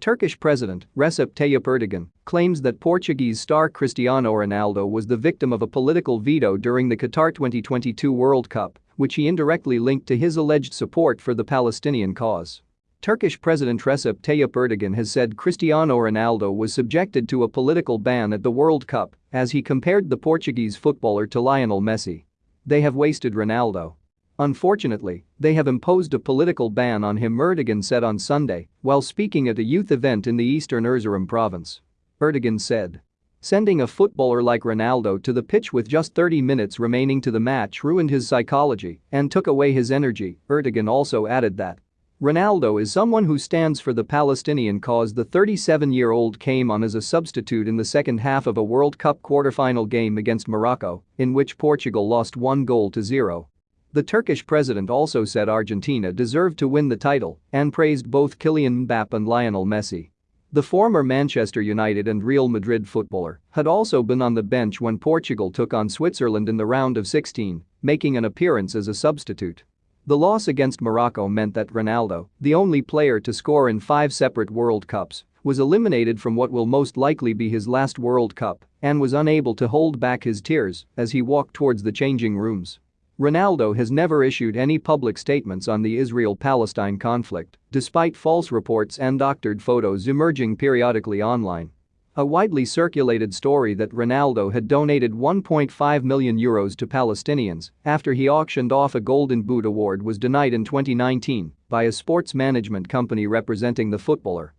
Turkish President Recep Tayyip Erdogan claims that Portuguese star Cristiano Ronaldo was the victim of a political veto during the Qatar 2022 World Cup, which he indirectly linked to his alleged support for the Palestinian cause. Turkish President Recep Tayyip Erdogan has said Cristiano Ronaldo was subjected to a political ban at the World Cup as he compared the Portuguese footballer to Lionel Messi. They have wasted Ronaldo. Unfortunately, they have imposed a political ban on him Erdogan said on Sunday while speaking at a youth event in the eastern Erzurum province. Erdogan said. Sending a footballer like Ronaldo to the pitch with just 30 minutes remaining to the match ruined his psychology and took away his energy, Erdogan also added that. Ronaldo is someone who stands for the Palestinian cause the 37-year-old came on as a substitute in the second half of a World Cup quarter-final game against Morocco, in which Portugal lost one goal to zero. The Turkish president also said Argentina deserved to win the title and praised both Kylian Mbappe and Lionel Messi. The former Manchester United and Real Madrid footballer had also been on the bench when Portugal took on Switzerland in the round of 16, making an appearance as a substitute. The loss against Morocco meant that Ronaldo, the only player to score in five separate World Cups, was eliminated from what will most likely be his last World Cup and was unable to hold back his tears as he walked towards the changing rooms. Ronaldo has never issued any public statements on the Israel-Palestine conflict, despite false reports and doctored photos emerging periodically online. A widely circulated story that Ronaldo had donated 1.5 million euros to Palestinians after he auctioned off a Golden Boot award was denied in 2019 by a sports management company representing the footballer.